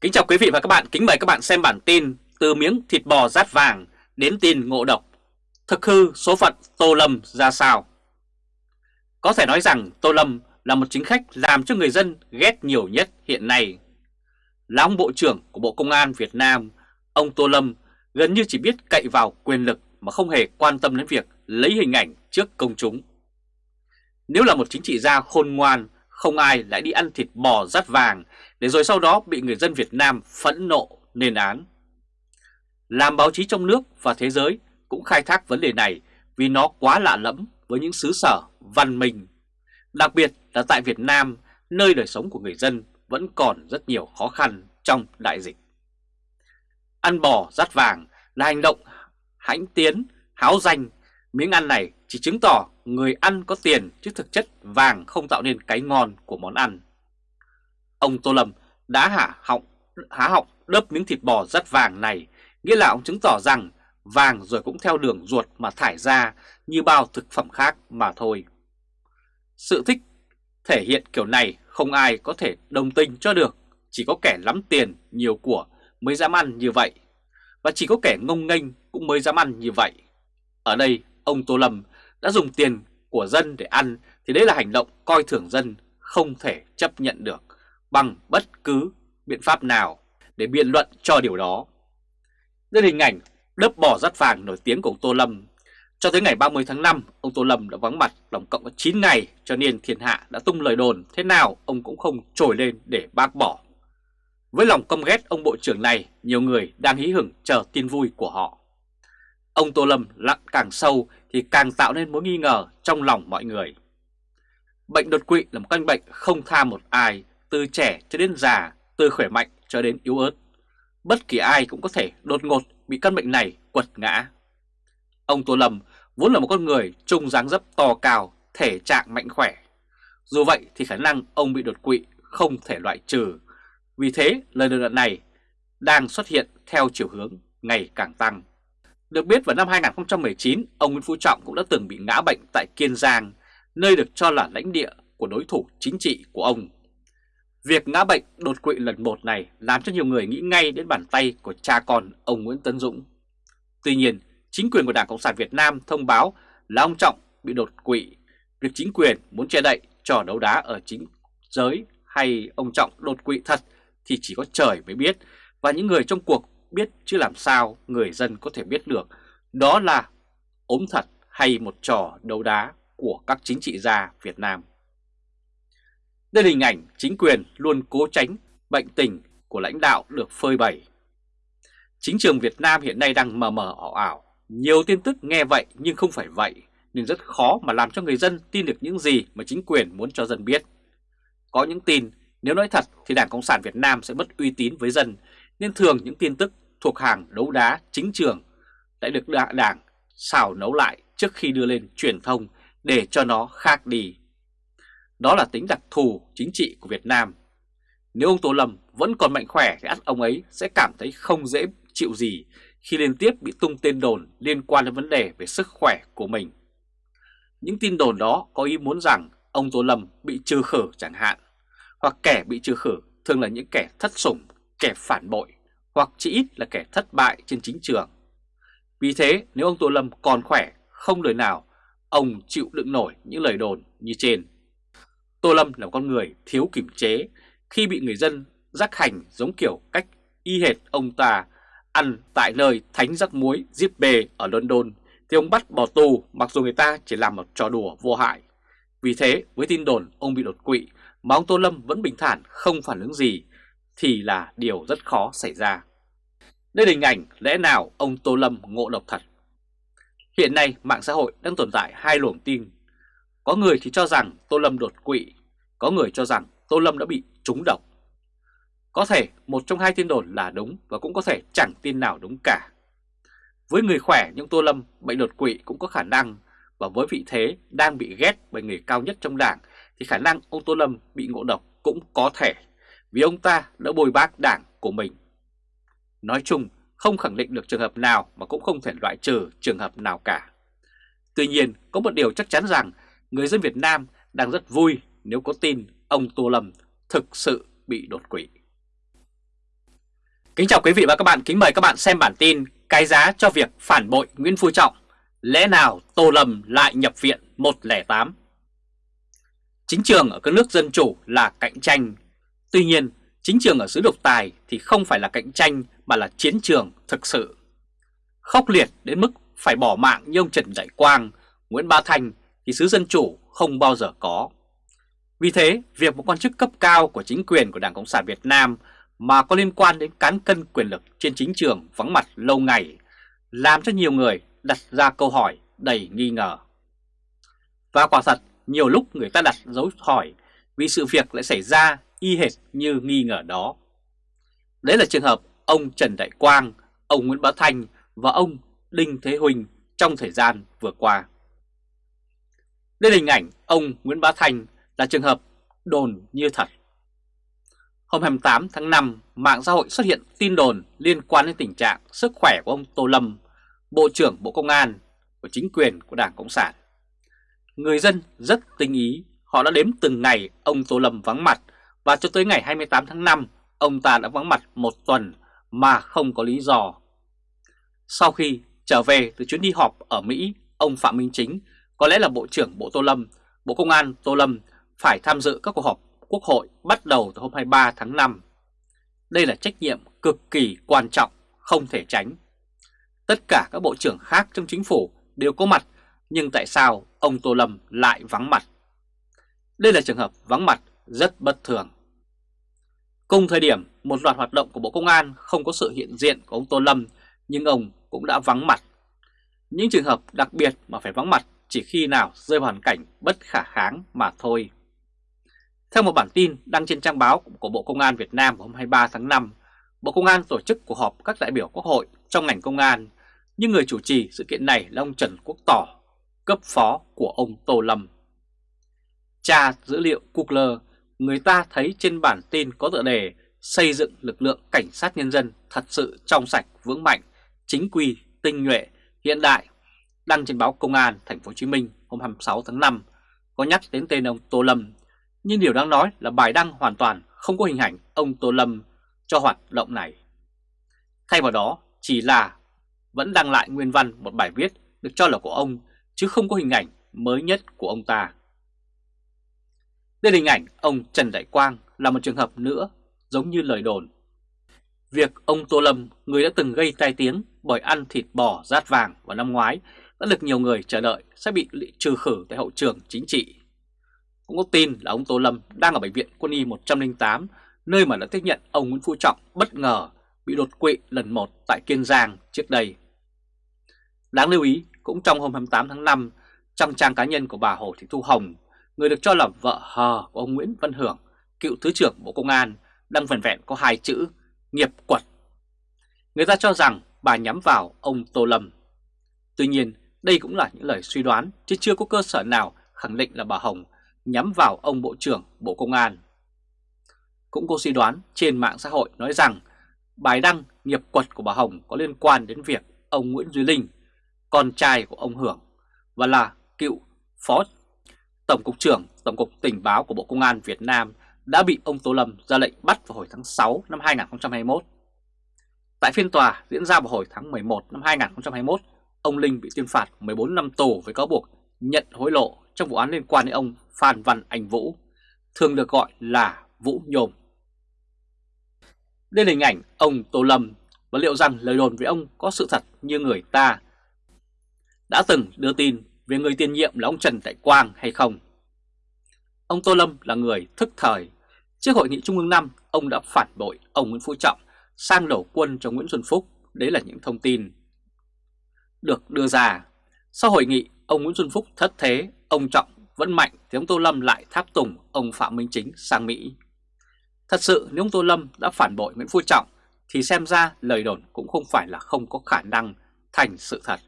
Kính chào quý vị và các bạn, kính mời các bạn xem bản tin từ miếng thịt bò rát vàng đến tin ngộ độc. Thực hư số phận Tô Lâm ra sao? Có thể nói rằng Tô Lâm là một chính khách làm cho người dân ghét nhiều nhất hiện nay. Là ông Bộ trưởng của Bộ Công an Việt Nam, ông Tô Lâm gần như chỉ biết cậy vào quyền lực mà không hề quan tâm đến việc lấy hình ảnh trước công chúng. Nếu là một chính trị gia khôn ngoan, không ai lại đi ăn thịt bò rát vàng để rồi sau đó bị người dân Việt Nam phẫn nộ lên án. Làm báo chí trong nước và thế giới cũng khai thác vấn đề này vì nó quá lạ lẫm với những xứ sở văn minh. Đặc biệt là tại Việt Nam, nơi đời sống của người dân vẫn còn rất nhiều khó khăn trong đại dịch. Ăn bò rát vàng là hành động hãnh tiến, háo danh. Miếng ăn này chỉ chứng tỏ người ăn có tiền chứ thực chất vàng không tạo nên cái ngon của món ăn. Ông Tô Lâm đã hả họng, há họng đớp miếng thịt bò rất vàng này, nghĩa là ông chứng tỏ rằng vàng rồi cũng theo đường ruột mà thải ra như bao thực phẩm khác mà thôi. Sự thích thể hiện kiểu này không ai có thể đồng tình cho được, chỉ có kẻ lắm tiền, nhiều của mới dám ăn như vậy. Và chỉ có kẻ ngông nghênh cũng mới dám ăn như vậy. Ở đây, ông Tô Lâm đã dùng tiền của dân để ăn thì đấy là hành động coi thường dân không thể chấp nhận được bằng bất cứ biện pháp nào để biện luận cho điều đó. Đây là hình ảnh đớp bò rắt vàng nổi tiếng của ông Tô Lâm. Cho tới ngày 30 tháng 5, ông Tô Lâm đã vắng mặt tổng cộng có 9 ngày cho nên thiên hạ đã tung lời đồn thế nào ông cũng không trồi lên để bác bỏ. Với lòng căm ghét ông Bộ trưởng này, nhiều người đang hí hửng chờ tin vui của họ. Ông Tô Lâm lặn càng sâu thì càng tạo nên mối nghi ngờ trong lòng mọi người. Bệnh đột quỵ là một căn bệnh không tha một ai, từ trẻ cho đến già, từ khỏe mạnh cho đến yếu ớt. Bất kỳ ai cũng có thể đột ngột bị căn bệnh này quật ngã. Ông Tô Lâm vốn là một con người trung dáng dấp to cao, thể trạng mạnh khỏe. Dù vậy thì khả năng ông bị đột quỵ không thể loại trừ. Vì thế lời đồn đoạn này đang xuất hiện theo chiều hướng ngày càng tăng. Được biết vào năm 2019, ông Nguyễn Phú Trọng cũng đã từng bị ngã bệnh tại Kiên Giang, nơi được cho là lãnh địa của đối thủ chính trị của ông. Việc ngã bệnh đột quỵ lần một này làm cho nhiều người nghĩ ngay đến bàn tay của cha con ông Nguyễn Tấn Dũng. Tuy nhiên, chính quyền của Đảng Cộng sản Việt Nam thông báo là ông Trọng bị đột quỵ. Việc chính quyền muốn che đậy trò đấu đá ở chính giới hay ông Trọng đột quỵ thật thì chỉ có trời mới biết và những người trong cuộc biết chứ làm sao người dân có thể biết được đó là ốm thật hay một trò đấu đá của các chính trị gia Việt Nam. Đây là hình ảnh chính quyền luôn cố tránh bệnh tình của lãnh đạo được phơi bày. Chính trường Việt Nam hiện nay đang mờ mờ ảo ảo, nhiều tin tức nghe vậy nhưng không phải vậy, nên rất khó mà làm cho người dân tin được những gì mà chính quyền muốn cho dân biết. Có những tin, nếu nói thật thì Đảng Cộng sản Việt Nam sẽ mất uy tín với dân, nên thường những tin tức thuộc hàng đấu đá chính trường lại được đảng xào nấu lại trước khi đưa lên truyền thông để cho nó khác đi. Đó là tính đặc thù chính trị của Việt Nam. Nếu ông Tô Lâm vẫn còn mạnh khỏe thì ắt ông ấy sẽ cảm thấy không dễ chịu gì khi liên tiếp bị tung tên đồn liên quan đến vấn đề về sức khỏe của mình. Những tin đồn đó có ý muốn rằng ông Tô Lâm bị trừ khử chẳng hạn, hoặc kẻ bị trừ khử thường là những kẻ thất sủng, kẻ phản bội, hoặc chỉ ít là kẻ thất bại trên chính trường. Vì thế nếu ông Tô Lâm còn khỏe, không lời nào, ông chịu đựng nổi những lời đồn như trên. Tô Lâm là một con người thiếu kiểm chế khi bị người dân rắc hành giống kiểu cách y hệt ông ta ăn tại nơi thánh rắc muối Zip bề ở London thì ông bắt bỏ tù mặc dù người ta chỉ làm một trò đùa vô hại. Vì thế với tin đồn ông bị đột quỵ mà ông Tô Lâm vẫn bình thản không phản ứng gì thì là điều rất khó xảy ra. Đây là hình ảnh lẽ nào ông Tô Lâm ngộ độc thật. Hiện nay mạng xã hội đang tồn tại hai luồng tin. Có người thì cho rằng Tô Lâm đột quỵ, có người cho rằng Tô Lâm đã bị trúng độc. Có thể một trong hai tin đồn là đúng và cũng có thể chẳng tin nào đúng cả. Với người khỏe nhưng Tô Lâm bệnh đột quỵ cũng có khả năng và với vị thế đang bị ghét bởi người cao nhất trong đảng thì khả năng ông Tô Lâm bị ngộ độc cũng có thể vì ông ta đã bồi bác đảng của mình. Nói chung không khẳng định được trường hợp nào mà cũng không thể loại trừ trường hợp nào cả. Tuy nhiên có một điều chắc chắn rằng người dân Việt Nam đang rất vui nếu có tin ông Tô Lâm thực sự bị đột quỵ. Kính chào quý vị và các bạn, kính mời các bạn xem bản tin Cái giá cho việc phản bội Nguyễn Phú Trọng Lẽ nào Tô Lâm lại nhập viện 108 Chính trường ở các nước dân chủ là cạnh tranh Tuy nhiên, chính trường ở xứ độc tài thì không phải là cạnh tranh mà là chiến trường thực sự Khốc liệt đến mức phải bỏ mạng như ông Trần Đại Quang, Nguyễn Bá Thành thì xứ dân chủ không bao giờ có Vì thế, việc một quan chức cấp cao của chính quyền của Đảng Cộng sản Việt Nam mà có liên quan đến cán cân quyền lực trên chính trường vắng mặt lâu ngày, làm cho nhiều người đặt ra câu hỏi đầy nghi ngờ. Và quả thật, nhiều lúc người ta đặt dấu hỏi vì sự việc lại xảy ra y hệt như nghi ngờ đó. Đấy là trường hợp ông Trần Đại Quang, ông Nguyễn Bá Thanh và ông Đinh Thế Huỳnh trong thời gian vừa qua. Đây là hình ảnh ông Nguyễn Bá Thanh là trường hợp đồn như thật. Hôm 28 tháng 5, mạng xã hội xuất hiện tin đồn liên quan đến tình trạng sức khỏe của ông Tô Lâm, Bộ trưởng Bộ Công an của chính quyền của Đảng Cộng sản. Người dân rất tinh ý, họ đã đếm từng ngày ông Tô Lâm vắng mặt và cho tới ngày 28 tháng 5, ông ta đã vắng mặt một tuần mà không có lý do. Sau khi trở về từ chuyến đi họp ở Mỹ, ông Phạm Minh Chính, có lẽ là Bộ trưởng Bộ Tô Lâm, Bộ Công an Tô Lâm phải tham dự các cuộc họp Quốc hội bắt đầu từ hôm 23 tháng 5. Đây là trách nhiệm cực kỳ quan trọng, không thể tránh. Tất cả các bộ trưởng khác trong chính phủ đều có mặt, nhưng tại sao ông Tô Lâm lại vắng mặt? Đây là trường hợp vắng mặt rất bất thường. Cùng thời điểm, một loạt hoạt động của Bộ Công an không có sự hiện diện của ông Tô Lâm, nhưng ông cũng đã vắng mặt. Những trường hợp đặc biệt mà phải vắng mặt chỉ khi nào rơi vào hoàn cảnh bất khả kháng mà thôi. Theo một bản tin đăng trên trang báo của Bộ Công an Việt Nam hôm 23 tháng 5, Bộ Công an tổ chức cuộc họp các đại biểu Quốc hội trong ngành công an, nhưng người chủ trì sự kiện này là ông Trần Quốc Tỏ, cấp phó của ông Tô Lâm. Tra dữ liệu Google, người ta thấy trên bản tin có tựa đề xây dựng lực lượng cảnh sát nhân dân thật sự trong sạch, vững mạnh, chính quy, tinh nhuệ, hiện đại, đăng trên báo Công an Thành phố Hồ Chí Minh hôm 26 tháng 5 có nhắc đến tên ông Tô Lâm nhưng điều đáng nói là bài đăng hoàn toàn không có hình ảnh ông Tô Lâm cho hoạt động này. Thay vào đó chỉ là vẫn đăng lại nguyên văn một bài viết được cho là của ông chứ không có hình ảnh mới nhất của ông ta. Đây là hình ảnh ông Trần Đại Quang là một trường hợp nữa giống như lời đồn. Việc ông Tô Lâm, người đã từng gây tai tiếng bởi ăn thịt bò rát vàng vào năm ngoái đã được nhiều người chờ đợi sẽ bị trừ khử tại hậu trường chính trị cũng có tin là ông Tô Lâm đang ở Bệnh viện Quân y 108, nơi mà đã tiếp nhận ông Nguyễn Phú Trọng bất ngờ bị đột quỵ lần một tại Kiên Giang trước đây. Đáng lưu ý, cũng trong hôm 28 tháng 5, trong trang cá nhân của bà Hồ Thị Thu Hồng, người được cho là vợ hờ của ông Nguyễn Văn Hưởng, cựu Thứ trưởng Bộ Công an, đang vần vẹn có hai chữ nghiệp quật. Người ta cho rằng bà nhắm vào ông Tô Lâm. Tuy nhiên, đây cũng là những lời suy đoán chứ chưa có cơ sở nào khẳng định là bà Hồng nhắm vào ông Bộ trưởng Bộ Công an. Cũng có suy đoán trên mạng xã hội nói rằng bài đăng nghiệp quật của bà Hồng có liên quan đến việc ông Nguyễn Duy Linh, con trai của ông Hưởng và là cựu Phó Tổng cục trưởng Tổng cục Tình báo của Bộ Công an Việt Nam đã bị ông Tô Lâm ra lệnh bắt vào hồi tháng 6 năm 2021. Tại phiên tòa diễn ra vào hồi tháng 11 năm 2021, ông Linh bị tuyên phạt 14 năm tù với cáo buộc nhận hối lộ trong vụ án liên quan đến ông Phan Văn Anh Vũ, thường được gọi là Vũ Nhôm. Đây là hình ảnh ông Tô Lâm và liệu rằng lời đồn về ông có sự thật như người ta đã từng đưa tin về người tiền nhiệm là ông Trần Đại Quang hay không. Ông Tô Lâm là người thức thời. Trước hội nghị Trung ương 5, ông đã phản bội ông Nguyễn Phú Trọng sang đổ quân cho Nguyễn Xuân Phúc. Đấy là những thông tin được đưa ra. Sau hội nghị, ông Nguyễn Xuân Phúc thất thế, ông Trọng vẫn mạnh thì ông Tô Lâm lại tháp tùng ông Phạm Minh Chính sang Mỹ. Thật sự nếu ông Tô Lâm đã phản bội Nguyễn Phú Trọng thì xem ra lời đồn cũng không phải là không có khả năng thành sự thật.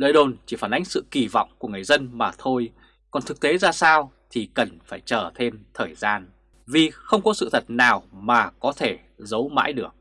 Lời đồn chỉ phản ánh sự kỳ vọng của người dân mà thôi, còn thực tế ra sao thì cần phải chờ thêm thời gian, vì không có sự thật nào mà có thể giấu mãi được.